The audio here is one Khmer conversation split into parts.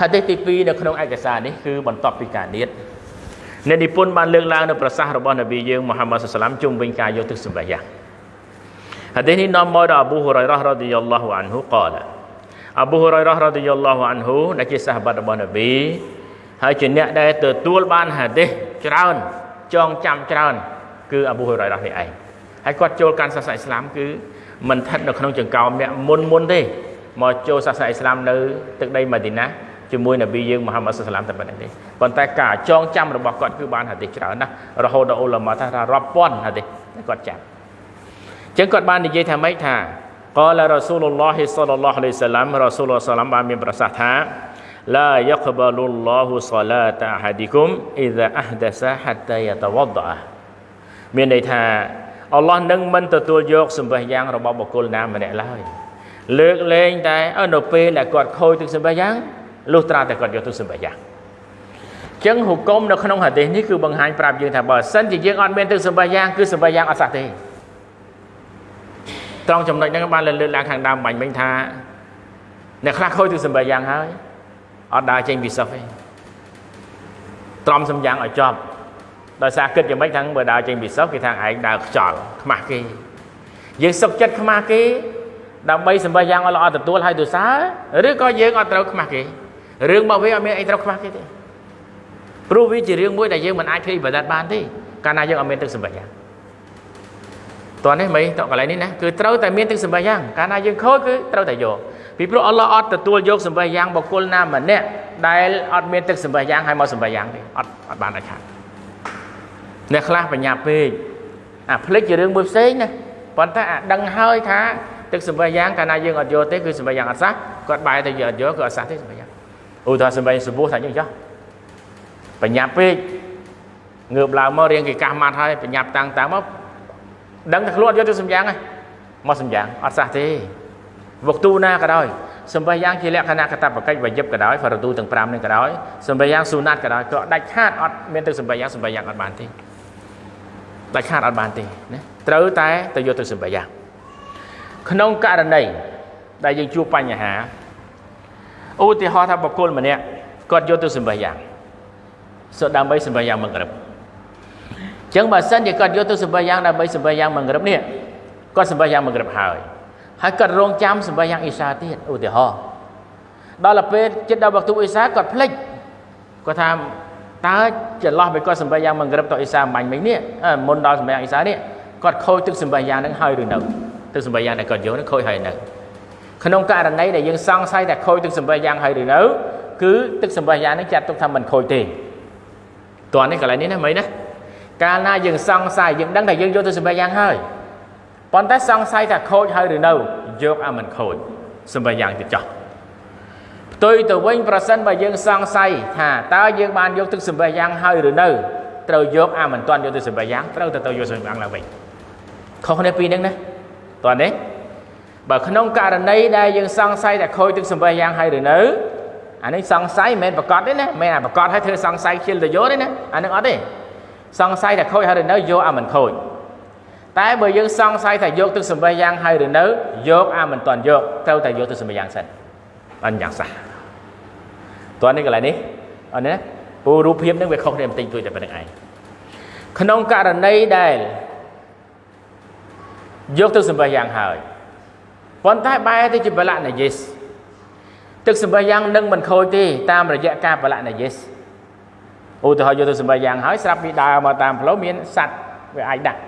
ហាឌីសទី2នៅក្នុងឯកសារនេះគឺបន្ទាប់ពីការនៀតអ្នកនិពន្ធបានលើកឡើងនៅប្រសាសន៍របស់នប៊ីយើងមូហាម៉ាត់សុសឡាមជុំវិញការយកទឹកសម្បាយ៉ាងហាឌីសនេះនាំមកដល់អប៊ូហ៊ុរ៉ៃរ៉ារ៉ាឌីយ៉ាឡោះអានហ៊ូកលាអប៊ូហ៊ុរ៉ៃរ៉ារ៉ាឌីយ៉ាឡោះអានហ៊ូដែលជាសាហាបាត់របស់នប៊ីហើយជាអ្នកដែលទទួលបានហាឌីសច្រើនចងចាំច្រើន គឺអប៊ូហ៊ុរ៉ៃរ៉ានេះឯងហើយគាត់ចូលកាន់សាសនាអ៊ីស្លាមគឺមិនស្ថិតនៅក្នុងចង្កោមអ្នកមុនមុនទេមកចូលសាសនាអ៊ីស្លាមនៅទឹកដីម៉ាឌីណា ជាមួយនប៊ីយើងមហាម៉ាត់សឡាមតែប៉ុណ្្នឹងទេប៉ុន្តែការចងចាំរបស់គាត់គឺបានហាឌីសច្រើនណាស់រហូតដល់អ៊ុលាម៉ាថារាប់ពាន់ហាឌីសតែគាត់ចាំអញ្ចឹងគាត់បាននិយាយថាម៉េចថាកលរ៉ាស៊ូលឡោះសលឡោះឡៃសាឡាមរ៉ាស៊ូលសាឡាមបានមានប្រសាសន៍ថាឡាយកបលុលឡោះសឡាតាហាឌីគុមអ៊ីដាអះដាសាហាតាយតវដអាមានន័យថាអល់ឡោះនឹងមិនទទួលយកសម្បេះយ៉ាងរបស់បុគ្គលណាម្នាក់ឡើយលើកលែងតែនៅពេលដែលគាត់ខូចទឹកសម្បេះយ៉ាង លុះត្រាតែគាត់យកទឹកសម្បះយ៉ាងចឹងហុគមនៅក្នុងហាឌីសនេះគឺបង្ហាញប្រាប់យើងថាបើសិនជាយើងអត់មានទឹកសម្បះយ៉ាងគឺសម្បះយ៉ាងអត់សះទេត្រង់ចំណុចហ្នឹងបានលើកឡើងខាងដើមបាញ់មិញថាអ្នកខ្លះខូចទឹកសម្បះយ៉ាងហើយអត់ដើរចេញពីសិស្សទេត្រំសំយ៉ាងឲ្យចប់ដោយសារគិតយ៉ាងម៉េចថាបើដើរចេញពីសិស្សគេថាឯងដើរខ្ចល់ខ្មាស់គេយើងសុកចិត្តខ្មាស់គេដើម្បីសម្បះយ៉ាងឲ្យល្អទទួលឲ្យទុសាឬក៏យើងអត់ត្រូវខ្មាស់គេ រឿងរបស់វាអត់មានអីត្រូវខ្មាស់គេទេព្រោះវាជារឿងមួយដែលយើងមិនអាចធ្វើបដិបត្តិបានទេកាលណាយើងអត់មានទឹកសម្បះយ៉ាងតោះនេះមិនតកន្លែងនេះណាគឺត្រូវតែមានទឹកសម្បះយ៉ាងកាលណាយើងខូចគឺត្រូវតែយកពីព្រោះអល់ឡោះអត់ទទួលយកសម្បះយ៉ាងបុគ្គលណាម្នាក់ដែលអត់មានទឹកសម្បះយ៉ាងឲ្យមកសម្បះយ៉ាងទេអត់អត់បានអាចខាត់អ្នកខ្លះបញ្ញាពេកអាផ្លិចជារឿងមួយផ្សេងណាប៉ុន្តែអាដឹងហើយថាទឹកសម្បះយ៉ាងកាលណាយើងអត់យកទេគឺសម្បះយ៉ាងអត់សះគាត់បែរទៅយើងអត់យកគឺអត់សះទេសម្បះយ៉ាង ឧទាហរណ៍សម្បះសម្បោះថាយើងចោះបញ្ញាពេកងើបឡើងមករៀងគេកាសម៉ាត់ហើយបញ្ញាតាំងតាំងមកដឹងតែខ្លួនអត់យកទឹកសម្បះយ៉ាងហើយមកសម្បះយ៉ាងអត់សះទេវកទូណាក៏ដោយសម្បះយ៉ាងជាលក្ខណៈកតបកិច្ចវយិបក៏ដោយហ្វរទូទាំង5នេះក៏ដោយសម្បះយ៉ាងស៊ូណាត់ក៏ដោយក៏ដាច់ខាតអត់មានទឹកសម្បះយ៉ាងសម្បះយ៉ាងអត់បានទេដាច់ខាតអត់បានទេណាត្រូវតែទៅយកទឹកសម្បះយ៉ាងក្នុងករណីដែលយើងជួបបញ្ហា ឧទាហរណ៍ថាបុគ្គលម្នាក់គាត់យកទឹកសម្បះយ៉ាងសូដើម្បីសម្បះយ៉ាងមង្រឹបអញ្ចឹងបើសិនជាគាត់យកទឹកសម្បះយ៉ាងដើម្បីសម្បះយ៉ាងមង្រឹបនេះគាត់សម្បះយ៉ាងមង្រឹបហើយហើយគាត់រងចាំសម្បះយ៉ាងអ៊ីសាទៀតឧទាហរណ៍ដល់ពេលចិត្តដល់វគ្គអ៊ីសាគាត់ភ្លេចគាត់ថាតើចន្លោះពេលគាត់សម្បះយ៉ាងមង្រឹបតអ៊ីសាមាញ់មិញនេះមុនដល់សម្បះយ៉ាងអ៊ីសានេះគាត់ខូចទឹកសម្បះយ៉ាងនឹងហើយឬនៅទឹកសម្បះយ៉ាងដែលគាត់យកនឹងខូចហើយនៅ ក្នុងករណីដែលយើងសង្ស័យថាខូចទឹកសម្បះយ៉ាងហើយឬនៅគឺទឹកសម្បះយ៉ាងនឹងចាត់ទុកថាមិនខូចទេតើនេះកន្លែងនេះណាមិនណាកាលណាយើងសង្ស័យយើងដឹងថាយើងយកទឹកសម្បះយ៉ាងហើយប៉ុន្តែសង្ស័យថាខូចហើយឬនៅយកអាមិនខូចសម្បយ៉ាងទៅចោះផ្ទុយទៅវិញប្រសិនបើយើងសង្ស័យថាតើយើងបានយកទឹកសម្បយ៉ាងហើយឬនៅត្រូវយកអាមិនទាន់យកទឹកសម្បយ៉ាងត្រូវទៅទៅយកសម្បយ៉ាងឡើងវិញខុសគ្នាពីរហ្នឹងណាតើនេះ បើក្នុងករណីដែលយើងសង្ស័យថាខូចទឹកសម្បយ៉ាងហើយឬនៅអានេះសង្ស័យមិនមែនប្រកាសទេណាមិនមែនអាប្រកាសឲ្យធ្វើសង្ស័យខ្ជិលទៅយកទេណាអានឹងអត់ទេសង្ស័យថាខូចហើយឬនៅយកអាមិនខូចតែបើយើងសង្ស័យថាយកទឹកសម្បះយ៉ាងហើយឬនៅយកអាមិនតាន់យកត្រូវតែយកទឹកសម្បះយ៉ាងសិនអញ្ចឹងសះតើនេះកន្លែងនេះអត់ណាពូរូបភាពនឹងវាខុសគ្នាបន្តិចទួចតែប៉ុណ្្នឹងឯងក្នុងករណីដែលយកទឹកសម្បះយ៉ាងហើយ ប៉ុន្តែបែរទៅជាបលៈណាយេសទឹកសម្បះយ៉ាងនឹងមិនខូចទេតាមរយៈការបលៈណាយេសឧទាហរណ៍យកទឹកសម្បះយ៉ាងហើយស្រាប់ពីដើរមកតាមផ្លូវមានសัตว์វាអាចដាក់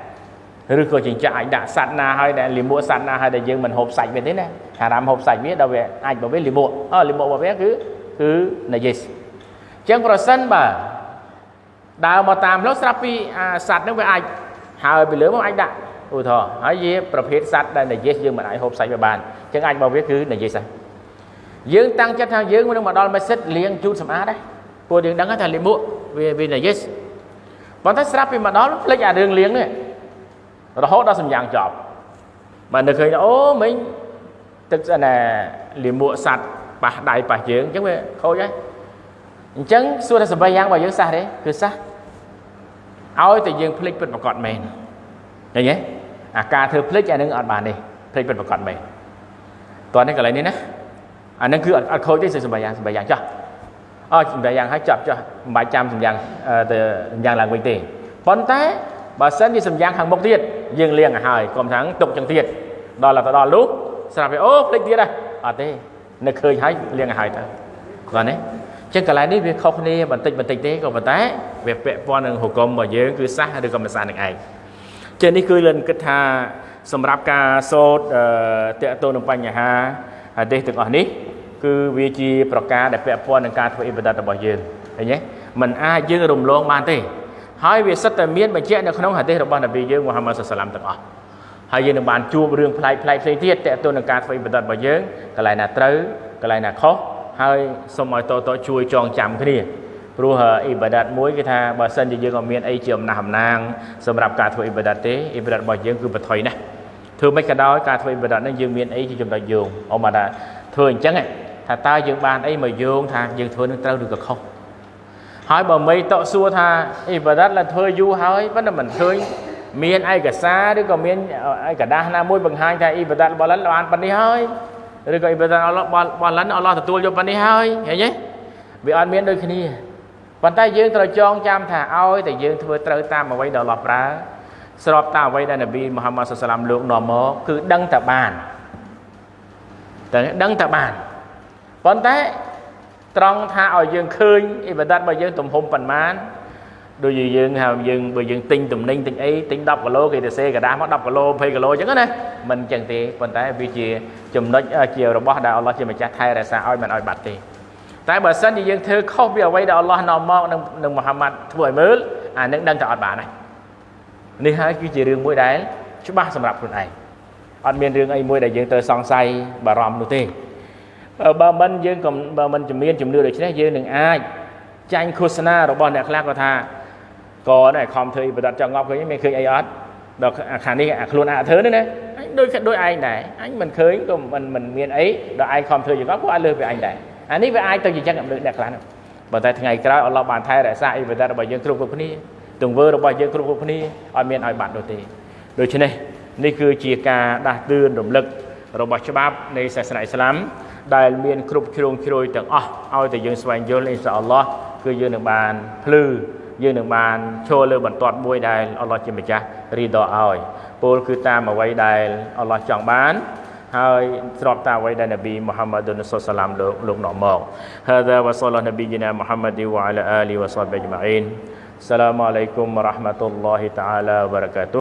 ឬក៏ចិញ្ចាក់អាចដាក់សัตว์ណាហើយដែលលិមួកសัตว์ណាហើយដែលយើងមិនហូបសាច់វាទេណាហារ៉ាមហូបសាច់វាដល់វាអាចបើវាលិមួកអឺលិមួករបស់វាគឺគឺណាយេសអញ្ចឹងប្រសិនបើដើរមកតាមផ្លូវស្រាប់ពីសัตว์ហ្នឹងវាអាចហើរពីលើមកអាចដាក់ ឧទាហរណ៍ហើយវាប្រភេទសត្វដែលនិយាយយើងមិនអាចហូបសាច់វាបានអញ្ចឹងអាចមកវាគឺនិយាយសាច់យើងតាំងចិត្តថាយើងនឹងមកដល់មេសិតលាងជូតសម្អាតដែរពួកយើងដឹងថាលាមកវាវានិយាយប៉ុន្តែស្រាប់ពីមកដល់ភ្លេចអារឿងលាងនេះរហូតដល់សម្យ៉ាងចប់បាទនៅឃើញថាអូមិញទឹកស្អាណាលាមកសัตว์ប៉ះដៃប៉ះយើងអញ្ចឹងវាខូចហើយអញ្ចឹងសួរថាសម្ប័យយ៉ាងរបស់យើងសះទេគឺសះឲ្យតែយើងភ្លេចពិតប្រកបមែនឃើញទេ អាការធ្វើភ្លេចអានឹងអត់បានទេភ្លេចពិតប្រកបមែនតោះនេះកន្លែងនេះណាអានឹងគឺអត់ខូចទេសម្បៃយ៉ាងសម្បៃយ៉ាងចោះអូសម្រាប់យ៉ាងហើយចាប់ចុះមិនបាច់ចាំសម្យ៉ាងទៅសម្យ៉ាងឡើងវិញទេប៉ុន្តែបើសិនជាសម្យ៉ាងខាងមុខទៀតយើងលៀងឲ្យហើយកុំថាទុកចឹងទៀតដល់ទៅដល់នោះស្រាប់ទៅអូភ្លេចទៀតហើយអត់ទេនៅឃើញហើយលៀងឲ្យហើយទៅគាត់ណាចឹងកន្លែងនេះវាខុសគ្នាបន្តិចបន្តិចទេក៏ប៉ុន្តែវាពាក់ព័ន្ធនឹងហុគមរបស់យើងគឺសះឬក៏មិនសះនឹងឯង ចឹងនេះគឺលិនគិតថាសម្រាប់ការសូត្រតេតទៅនឹងបញ្ហាហាឌីសទាំងអស់នេះ គឺវាជាប្រការដែលពាក់ព័ន្ធនឹងការធ្វើអ៊ីបាដាតរបស់យើងឃើញទេมันអាចយើងរំលងបានទេហើយវាសិតតែមានបញ្ជាក់នៅក្នុងហាឌីសរបស់នប៊ីយើងមូហាម៉ាត់សុសឡាមទាំងអស់ហើយយើងនឹងបានជួបរឿងប្លែកប្លែកផ្សេងទៀតតេតទៅនឹងការធ្វើអ៊ីបាដាតរបស់យើងកន្លែងណាត្រូវកន្លែងណាខុសហើយសូមឲ្យតតជួយចងចាំគ្នា ព្រោះអ៊ីបាដាតមួយគេថាបើសិនជាយើងអត់មានអីជាអំណះអំណាងសម្រាប់ការធ្វើអ៊ីបាដាតទេអ៊ីបាដាតរបស់យើងគឺបថុយណាស់ធ្វើមិនក៏ដោយការធ្វើអ៊ីបាដាតនេះយើងមានអីជាចំណុចយោងអមថាធ្វើអញ្ចឹងថាតើយើងបានអីមកយោងថាយើងធ្វើនឹងត្រូវឬក៏ខុសហើយបើមិនតក់សួរថាអ៊ីបាដាតឡើងធ្វើយូរហើយប៉ុន្តែមិនឃើញមានឯកសារឬក៏មានឯកដាស់ណាមួយបង្ហាញថាអ៊ីបាដាតរបស់លិនបានប៉ុណ្នេះហើយឬក៏អ៊ីបាដាតអល់ឡោះរបស់លិនអល់ឡោះទទួលយកប៉ុណ្នេះហើយឃើញទេវាអត់មានដូចគ្នា ប៉ុន្តែយើងត្រូវចងចាំថាឲ្យតែយើងធ្វើត្រូវតាមអ្វីដែលអល់ឡោះប្រើស្របតាមអ្វីដែលនប៊ីមូហាម៉ាត់សុសឡាមលោកនាំមកគឺដឹងតែបានតែដឹងតែបានប៉ុន្តែត្រង់ថាឲ្យយើងឃើញអ៊ីបាដាតរបស់យើងទំហំប៉ុន្មានដូចជាយើងហៅយើងបើយើងទិញទំនិញទិញអីទិញ10គីឡូគេទៅសេกระดาษមក10គីឡូ20គីឡូអញ្ចឹងណាមិនអញ្ចឹងទេប៉ុន្តែវាជាចំណុចជារបស់ដែលអល់ឡោះជាម្ចាស់ថែរក្សាឲ្យមិនឲ្យបាត់ទេ តែបើសិនជាយើងធ្វើខុសពីអ្វីដែលអល់ឡោះនាំមកនឹងនឹងមូហាម៉ាត់ធ្វើឲ្យមើលអានឹងដឹងតែអត់បានហើយនេះហើយគឺជារឿងមួយដែលច្បាស់សម្រាប់ខ្លួនឯងអត់មានរឿងអីមួយដែលយើងត្រូវសង្ស័យបារម្ភនោះទេបើមិនយើងក៏បើមិនជំនាញជំនឿដូច្នេះយើងនឹងអាចចាញ់ឃោសនារបស់អ្នកខ្លះក៏ថាក៏ដែរខំធ្វើអ៊ីបាដាតចង់ងប់ឃើញមានឃើញអីអត់ដល់ខាងនេះអាខ្លួនអាធ្វើនេះណាអញដូចដូចឯងដែរអញមិនឃើញក៏មិនមិនមានអីដល់ឯងខំធ្វើយ៉ាងគាត់ក៏អាចលើសពីអញដែរ អានេះវាអាចទៅជាចឹងអំលើអ្នកខ្លះនោះប៉ុន្តែថ្ងៃក្រោយអល់ឡោះបានថែរក្សាអ៊ីបាដាតរបស់យើងគ្រប់គ្រប់គ្នាទង្វើរបស់យើងគ្រប់គ្រប់គ្នាអត់មានឲ្យបាត់នោះទេដូច្នេះនេះគឺជាការដាស់តឿនរំលឹករបស់ច្បាប់នៃសាសនាអ៊ីស្លាមដែលមានគ្រប់ជ្រុងជ្រោយទាំងអស់ឲ្យតែយើងស្វែងយល់អ៊ីនសាអល់ឡោះគឺយើងនឹងបានភ្លឺយើងនឹងបានឈរលើបន្ទាត់មួយដែលអល់ឡោះជាម្ចាស់រីដឲ្យពោលគឺតាមអ្វីដែលអល់ឡោះចង់បាន ហើយស្របតាមអ្វីដែលនប៊ីមូហាម៉ាឌុនសុសឡាមលោកលោកនោះមកហាដាវ៉ាសលនប៊ីជីណាមូហាម៉ាឌីវ៉ាអាលីវ៉ាសាប៊ីជម៉ាអ៊ីនសឡាមអាឡៃគុំរ៉ាហ្មាតុលឡោះតាអាឡាវ៉ាបារកាតុ